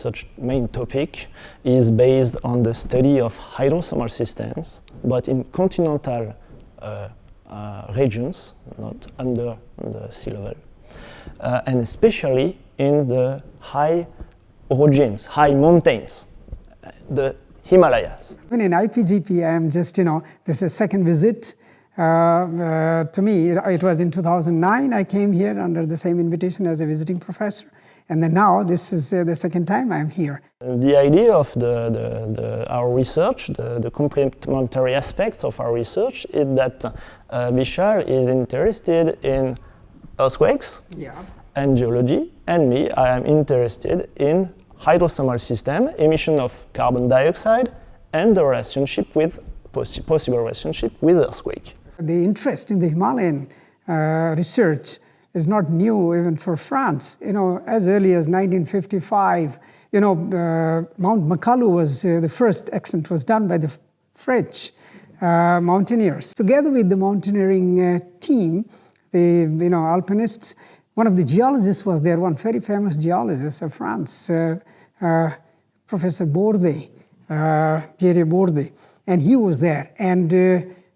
research main topic is based on the study of hydrothermal systems, but in continental uh, uh, regions, not under the sea level, uh, and especially in the high orogens, high mountains, the Himalayas. When in IPGP, I am just, you know, this is second visit. Uh, uh, to me, it, it, was in 2009 I came here under the same invitation as a visiting professor. And then now this is uh, the second time I'm here. The idea of the, the, the, our research, the, the, complementary aspects of our research is that uh, Vishal is interested in earthquakes yeah. and geology, and me, I am interested in hydrothermal system, emission of carbon dioxide, and the relationship with possi possible relationship with earthquake. The interest in the Himalayan uh, research is not new even for France. You know, as early as 1955, you know, uh, Mount Makalu was uh, the first ascent was done by the French uh, mountaineers. Together with the mountaineering uh, team, the you know alpinists, one of the geologists was there, one very famous geologist of France, uh, uh, Professor Bordet, Pierre Bordet, and he was there, and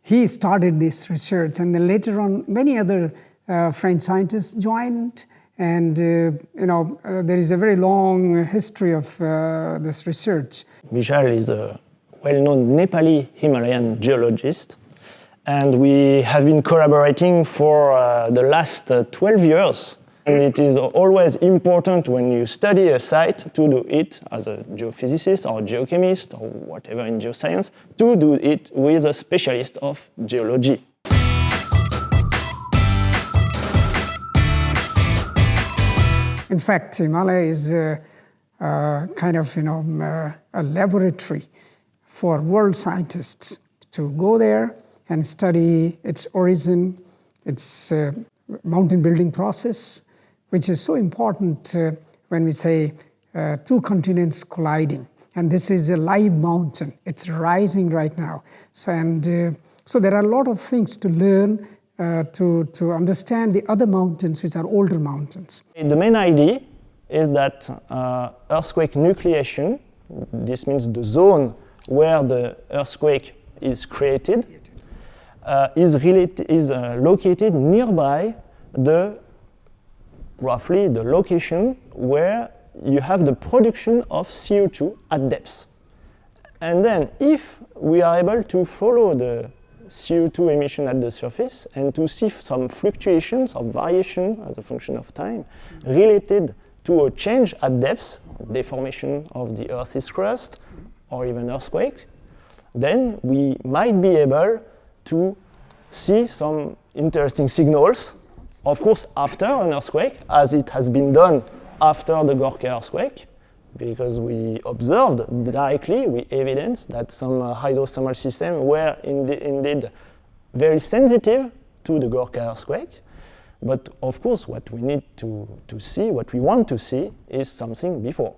he started this research, and then later on, many other French scientists joined and uh, you know uh, there is a very long history of this research. Vishal is a well-known Nepali Himalayan geologist and we have been collaborating for uh, the last uh, 12 years. And it is always important when you study a site to do it as a geophysicist or geochemist or whatever in geoscience, to do it with a specialist of geology. In fact, Himalaya is uh, uh, kind of, you know, uh, a laboratory for world scientists to go there and study its origin, its mountain building process, which is so important when we say two continents colliding. And this is a live mountain. It's rising right now. So, and, so there are a lot of things to learn uh, to, to understand the other mountains which are older mountains. The main idea is that uh, earthquake nucleation, this means the zone where the earthquake is created, uh, is, related, is uh, located nearby the roughly the location where you have the production of CO2 at depth. And then if we are able to follow the CO2 emission at the surface and to see some fluctuations or variation as a function of time related to a change at depth, deformation of the Earth's crust, or even earthquake, then we might be able to see some interesting signals, of course after an earthquake, as it has been done after the Gorkha earthquake, because we observed directly, we evidenced that some uh, hydrothermal systems were indeed very sensitive to the Gorkha earthquake. But of course, what we need to, to see, what we want to see, is something before.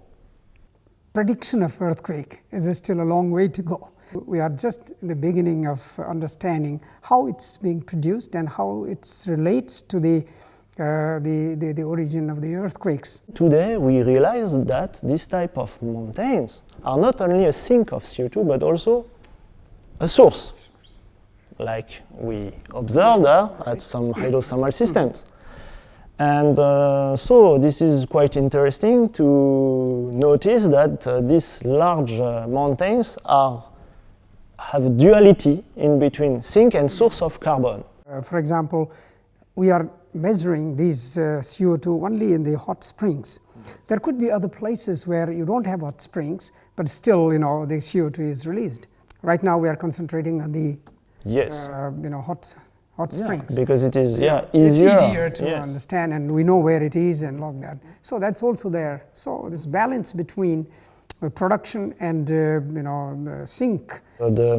Prediction of earthquake is still a long way to go. We are just in the beginning of understanding how it's being produced and how it relates to the uh, the, the, the, origin of the earthquakes. Today we realize that this type of mountains are not only a sink of CO2 but also a source, like we observed uh, at some hydrothermal systems. And uh, so this is quite interesting to notice that uh, these large uh, mountains are, have duality in between sink and source of carbon. Uh, for example, we are measuring these uh, CO2 only in the hot springs. There could be other places where you don't have hot springs, but still, you know, the CO2 is released. Right now, we are concentrating on the, yes, uh, you know, hot hot yeah, springs because it is yeah easier. It's easier to yes. understand, and we know where it is and log that. So that's also there. So this balance between uh, production and uh, you know sink. So the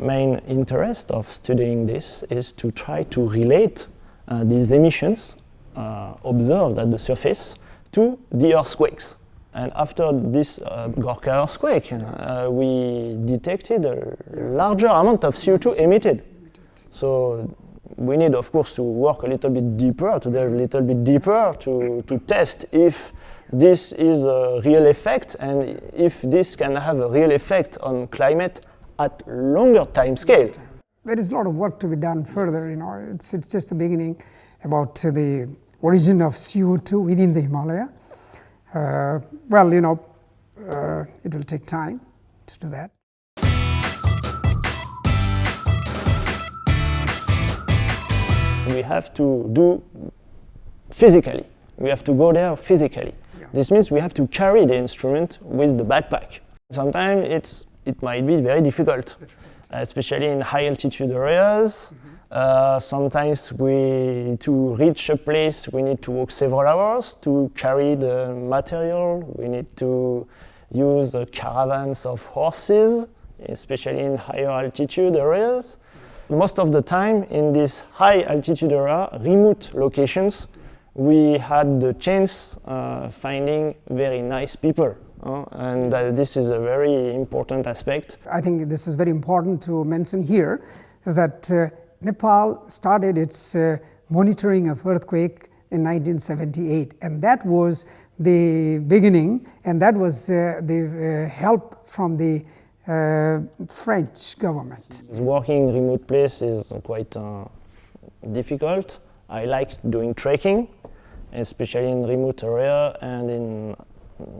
main interest of studying this is to try to relate uh, these emissions uh, observed at the surface to the earthquakes. And after this uh, Gorkha earthquake, uh, we detected a larger amount of CO2 emitted. So we need, of course, to work a little bit deeper, to delve a little bit deeper, to, to test if this is a real effect, and if this can have a real effect on climate at longer time scale. There is a lot of work to be done further, you know, it's, it's just the beginning about the origin of CO2 within the Himalaya. Uh, well, you know, uh, it will take time to do that. We have to do physically. We have to go there physically. Yeah. This means we have to carry the instrument with the backpack. Sometimes it's, it might be very difficult, especially in high altitude areas. Mm -hmm. Sometimes we, to reach a place, we need to walk several hours to carry the material. We need to use caravans of horses, especially in higher altitude areas. Most of the time in this high altitude area, remote locations, we had the chance uh, finding very nice people. Uh, and uh, this is a very important aspect. I think this is very important to mention here, is that uh, Nepal started its uh, monitoring of earthquake in 1978 and that was the beginning and that was uh, the uh, help from the uh, French government. Working in remote place is quite uh, difficult. I like doing trekking, especially in remote area and in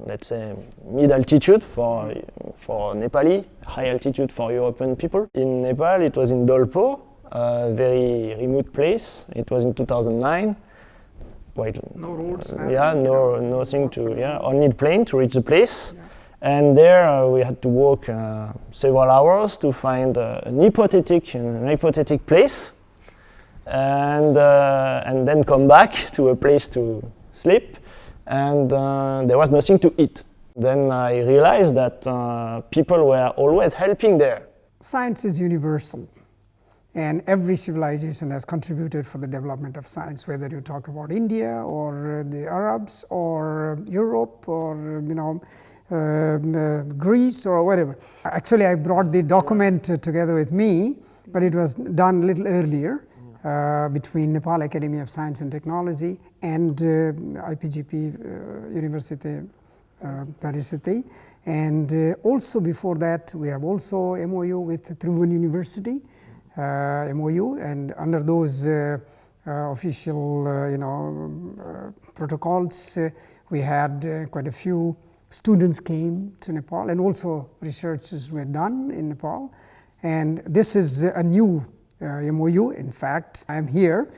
let's say mid altitude for for Nepali, high altitude for European people. In Nepal it was in Dolpo a very remote place. It was in 2009. Quite, no roads. Uh, yeah, no, nothing to, yeah, only plane to reach the place. Yeah. And there uh, we had to walk uh, several hours to find uh, an hypothetic, an hypothetic place, and uh, and then come back to a place to sleep. And uh, there was nothing to eat. Then I realized that people were always helping there. Science is universal. And every civilization has contributed for the development of science, whether you talk about India or the Arabs or Europe or you know um, uh, Greece or whatever. Actually, I brought the document together with me, but it was done a little earlier uh, between Nepal Academy of Science and Technology and uh, IPGP uh, University uh, Paris City. And uh, also before that, we have also MOU with Tribhuvan University. Uh, MOU and under those uh, uh, official you know protocols we had quite a few students came to Nepal and also researches were done in Nepal and this is a new MOU in fact I am here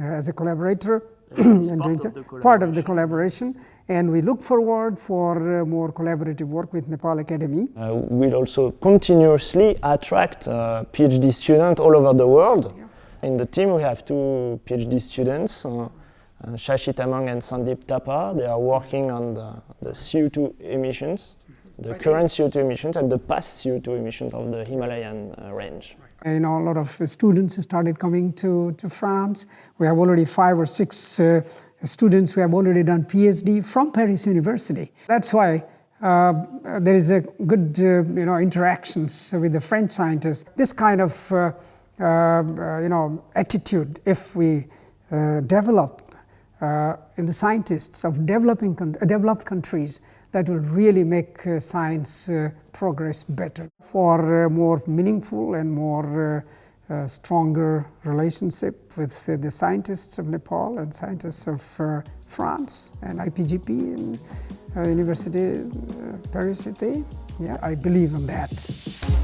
as a collaborator and part, of part of the collaboration and we look forward for uh, more collaborative work with Nepal Academy. Uh, we'll also continuously attract uh, PhD students all over the world. Yeah. In the team we have two PhD students, uh, uh, Shashi Tamang and Sandeep Thapa. They are working on the, the CO2 emissions, the current CO2 emissions and the past CO2 emissions of the Himalayan uh, range. You know, a lot of students started coming to, to France. We have already five or six students who have already done PhD from Paris University. That's why uh, there is a good uh, you know, interactions with the French scientists. This kind of uh, uh you know, attitude, if we uh, develop uh, in the scientists of developing developed countries, that will really make science progress better. For more meaningful and more a stronger relationship with uh, the scientists of Nepal and scientists of uh, France and IPGP and uh, University uh, Paris City. Yeah, I believe in that.